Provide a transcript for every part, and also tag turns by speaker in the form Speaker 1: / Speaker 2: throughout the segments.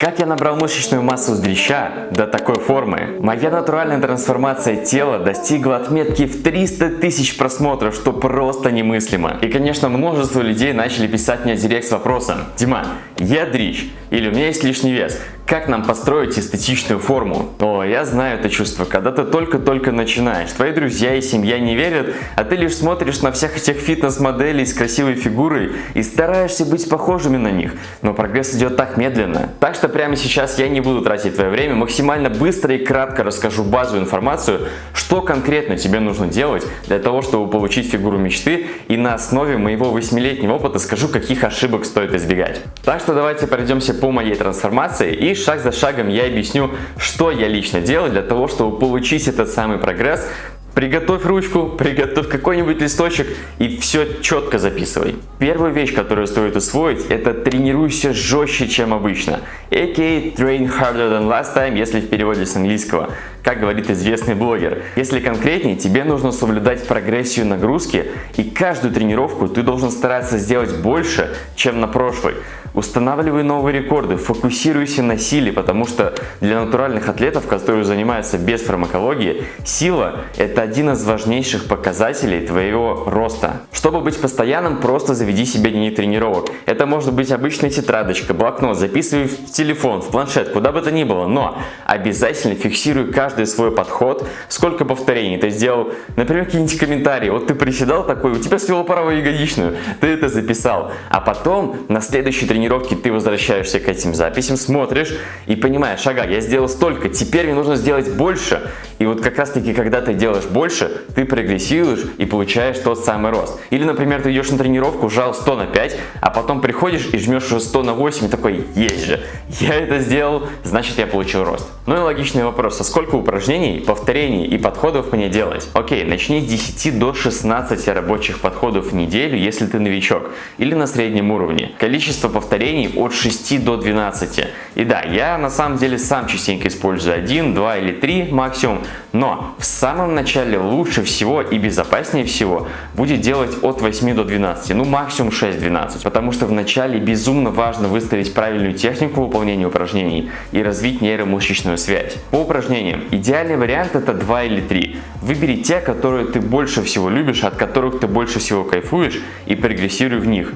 Speaker 1: Как я набрал мышечную массу с дрища до такой формы? Моя натуральная трансформация тела достигла отметки в 300 тысяч просмотров, что просто немыслимо. И конечно множество людей начали писать мне директ с вопросом Дима, я дрищ или у меня есть лишний вес, как нам построить эстетичную форму? О, я знаю это чувство, когда ты только-только начинаешь. Твои друзья и семья не верят, а ты лишь смотришь на всех этих фитнес-моделей с красивой фигурой и стараешься быть похожими на них. Но прогресс идет так медленно. Так что прямо сейчас я не буду тратить твое время, максимально быстро и кратко расскажу базовую информацию, что конкретно тебе нужно делать для того, чтобы получить фигуру мечты и на основе моего восьмилетнего опыта скажу, каких ошибок стоит избегать. Так что давайте пройдемся по моей трансформации и шаг за шагом я объясню, что я лично делаю для того, чтобы получить этот самый прогресс. Приготовь ручку, приготовь какой-нибудь листочек и все четко записывай. Первая вещь, которую стоит усвоить, это тренируйся жестче, чем обычно. A.K.A. train harder than last time, если в переводе с английского. Как говорит известный блогер. Если конкретнее, тебе нужно соблюдать прогрессию нагрузки и каждую тренировку ты должен стараться сделать больше, чем на прошлой. Устанавливай новые рекорды, фокусируйся на силе, потому что для натуральных атлетов, которые занимаются без фармакологии, сила – это один из важнейших показателей твоего роста. Чтобы быть постоянным, просто заведи себе дневник тренировок. Это может быть обычная тетрадочка, блокнот, записывай в телефон, в планшет, куда бы то ни было, но обязательно фиксируй каждый свой подход, сколько повторений ты сделал, например, какие-нибудь комментарии, вот ты приседал такой, у тебя свело правую ягодичную, ты это записал, а потом на следующей тренировке тренировки ты возвращаешься к этим записям, смотришь и понимаешь, ага, я сделал столько, теперь мне нужно сделать больше. И вот как раз таки, когда ты делаешь больше, ты прогрессируешь и получаешь тот самый рост. Или, например, ты идешь на тренировку, жал 100 на 5, а потом приходишь и жмешь уже 100 на 8 и такой, есть же, я это сделал, значит я получил рост. Ну и логичный вопрос, а сколько упражнений, повторений и подходов мне делать? Окей, начни с 10 до 16 рабочих подходов в неделю, если ты новичок, или на среднем уровне. Количество повторений от 6 до 12. И да, я на самом деле сам частенько использую 1, 2 или 3 максимум, но в самом начале лучше всего и безопаснее всего будет делать от 8 до 12, ну максимум 6-12, потому что в начале безумно важно выстроить правильную технику выполнения упражнений и развить нейромышечную связь. По упражнениям идеальный вариант это 2 или 3. Выбери те, которые ты больше всего любишь, от которых ты больше всего кайфуешь и прогрессируй в них.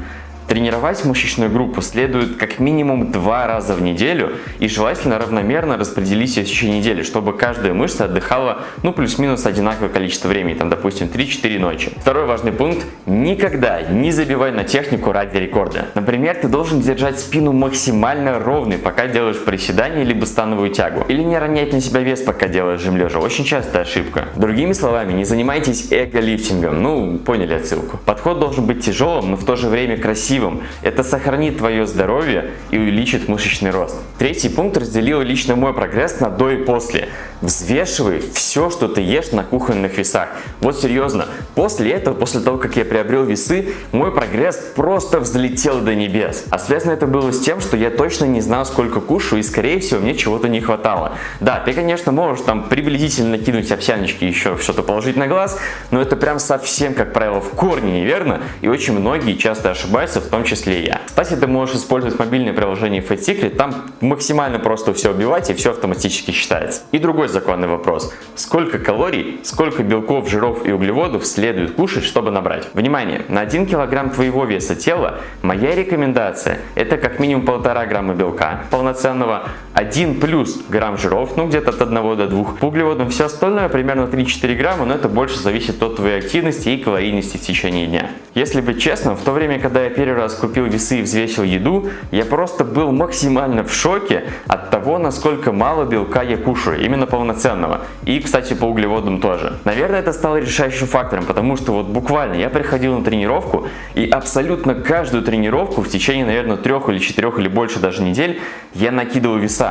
Speaker 1: Тренировать мышечную группу следует как минимум два раза в неделю и желательно равномерно распределить ее в течение недели, чтобы каждая мышца отдыхала ну плюс-минус одинаковое количество времени, там допустим 3-4 ночи. Второй важный пункт – никогда не забивай на технику ради рекорда. Например, ты должен держать спину максимально ровной, пока делаешь приседание либо становую тягу. Или не ронять на себя вес, пока делаешь жим лежа. Очень частая ошибка. Другими словами, не занимайтесь эго-лифтингом, ну поняли отсылку. Подход должен быть тяжелым, но в то же время красивым красивым. Это сохранит твое здоровье и увеличит мышечный рост. Третий пункт разделил лично мой прогресс на до и после. Взвешивай все, что ты ешь на кухонных весах. Вот серьезно, после этого, после того, как я приобрел весы, мой прогресс просто взлетел до небес. А связано это было с тем, что я точно не знал, сколько кушаю и, скорее всего, мне чего-то не хватало. Да, ты, конечно, можешь там приблизительно кинуть овсяночки еще что-то положить на глаз, но это прям совсем, как правило, в корне неверно, и очень многие часто ошибаются, в том числе и я. Кстати, ты можешь использовать мобильное приложение Fat там максимально просто все убивать и все автоматически считается. И другой законный вопрос. Сколько калорий, сколько белков, жиров и углеводов следует кушать, чтобы набрать? Внимание! На 1 килограмм твоего веса тела моя рекомендация это как минимум 1,5 грамма белка полноценного, 1 плюс грамм жиров, ну где-то от 1 до 2 по углеводам. Все остальное примерно 3-4 грамма, но это больше зависит от твоей активности и калорийности в течение дня. Если быть честным, в то время, когда я первый раз купил весы и взвесил еду, я просто был максимально в шоке от того, насколько мало белка я кушаю, именно полноценного. И, кстати, по углеводам тоже. Наверное, это стало решающим фактором, потому что вот буквально я приходил на тренировку и абсолютно каждую тренировку в течение, наверное, трех или четырех или больше даже недель я накидывал веса.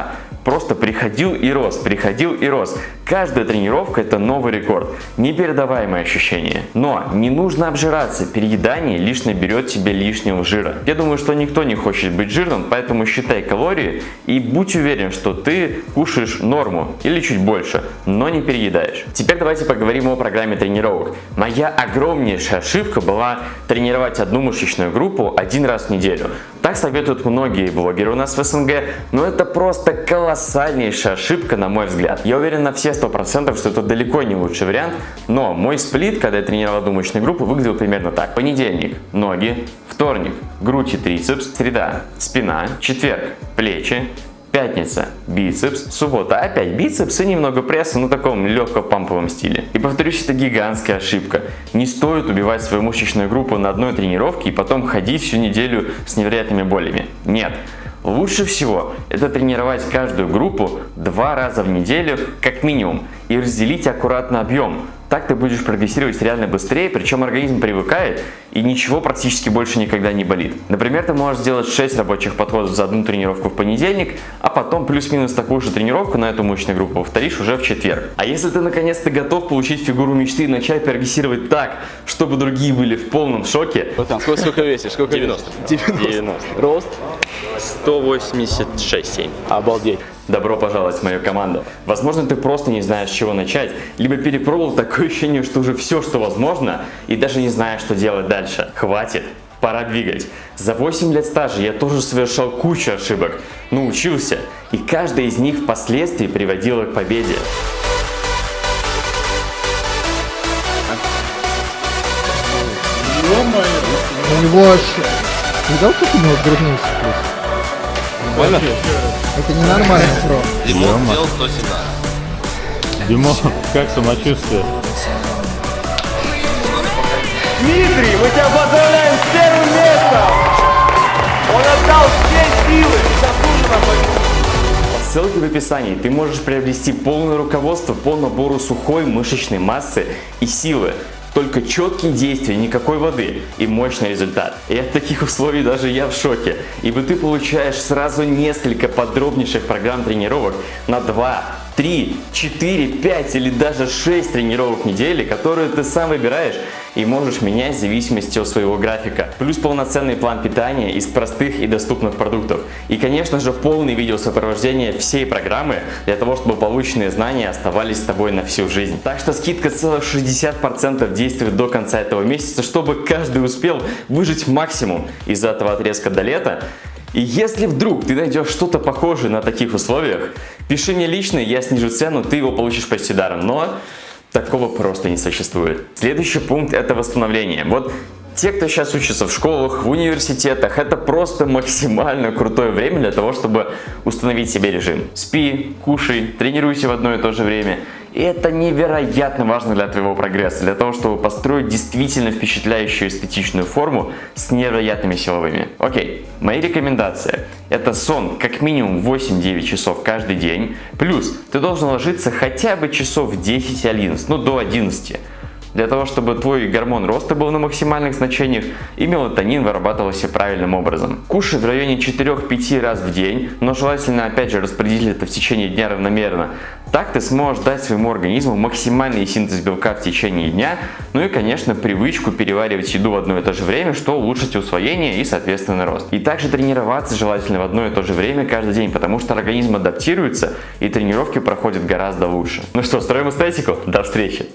Speaker 1: Просто приходил и рос, приходил и рос. Каждая тренировка это новый рекорд, непередаваемое ощущение. Но не нужно обжираться, переедание лишь наберет тебе лишнего жира. Я думаю, что никто не хочет быть жирным, поэтому считай калории и будь уверен, что ты кушаешь норму или чуть больше, но не переедаешь. Теперь давайте поговорим о программе тренировок. Моя огромнейшая ошибка была тренировать одну мышечную группу один раз в неделю. Так советуют многие блогеры у нас в СНГ, но это просто колоссальнейшая ошибка на мой взгляд. Я уверен на все 100%, что это далеко не лучший вариант, но мой сплит, когда я тренировал одну мышечную группу, выглядел примерно так. Понедельник – ноги, вторник – грудь и трицепс, среда – спина, четверг – плечи, Пятница – бицепс, суббота – опять бицепс и немного пресса, в таком легко-памповом стиле. И повторюсь, это гигантская ошибка. Не стоит убивать свою мышечную группу на одной тренировке и потом ходить всю неделю с невероятными болями. Нет. Лучше всего это тренировать каждую группу два раза в неделю как минимум и разделить аккуратно объем. Так ты будешь прогрессировать реально быстрее, причем организм привыкает и ничего практически больше никогда не болит. Например, ты можешь сделать 6 рабочих подходов за одну тренировку в понедельник, а потом плюс-минус такую же тренировку на эту мышечную группу повторишь уже в четверг. А если ты наконец-то готов получить фигуру мечты и начать прогрессировать так, чтобы другие были в полном шоке.
Speaker 2: Вот там, сколько, сколько весишь? Сколько
Speaker 3: 90.
Speaker 2: 90.
Speaker 3: 90.
Speaker 2: Рост?
Speaker 3: 186,7.
Speaker 2: Обалдеть.
Speaker 1: Добро пожаловать в мою команду. Возможно, ты просто не знаешь, с чего начать, либо перепробовал такое ощущение, что уже все, что возможно, и даже не знаешь, что делать дальше. Хватит. Пора двигать. За 8 лет стажа я тоже совершал кучу ошибок, но учился, и каждая из них впоследствии приводила к победе.
Speaker 4: У него аж... Видал, как у него грудные сплюс? Это ненормально, бро.
Speaker 3: Димон сделал 117.
Speaker 5: Димон, как самочувствие?
Speaker 6: Дмитрий, мы тебя поздравляем с первым местом! Он отдал все силы и заслуженно победил.
Speaker 1: Ссылки в описании. Ты можешь приобрести полное руководство по набору сухой мышечной массы и силы. Только четкие действия, никакой воды и мощный результат. И от таких условий даже я в шоке. Ибо ты получаешь сразу несколько подробнейших программ тренировок на 2, 3, 4, 5 или даже 6 тренировок в неделю, которые ты сам выбираешь и можешь менять в зависимости от своего графика. Плюс полноценный план питания из простых и доступных продуктов. И конечно же полный видеосопровождение всей программы для того, чтобы полученные знания оставались с тобой на всю жизнь. Так что скидка целых 60% действует до конца этого месяца, чтобы каждый успел выжить максимум из этого отрезка до лета. И если вдруг ты найдешь что-то похожее на таких условиях, пиши мне лично, я снижу цену, ты его получишь почти даром. Но такого просто не существует. Следующий пункт это восстановление. Вот те, кто сейчас учится в школах, в университетах, это просто максимально крутое время для того, чтобы установить себе режим. Спи, кушай, тренируйся в одно и то же время. И это невероятно важно для твоего прогресса, для того, чтобы построить действительно впечатляющую эстетичную форму с невероятными силовыми. Окей, мои рекомендации. Это сон как минимум 8-9 часов каждый день. Плюс ты должен ложиться хотя бы часов 10-11, ну до 11 для того, чтобы твой гормон роста был на максимальных значениях и мелатонин вырабатывался правильным образом. Кушай в районе 4-5 раз в день, но желательно опять же распределить это в течение дня равномерно. Так ты сможешь дать своему организму максимальный синтез белка в течение дня, ну и конечно привычку переваривать еду в одно и то же время, что улучшит усвоение и соответственно рост. И также тренироваться желательно в одно и то же время каждый день, потому что организм адаптируется и тренировки проходят гораздо лучше. Ну что, строим эстетику? До встречи!